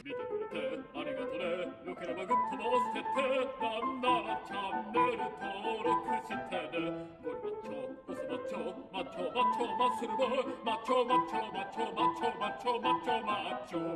맞춰? 맞춰? 맞춰 맞춰 맞춰 맞춰 맞춰 맞춰 맞춰.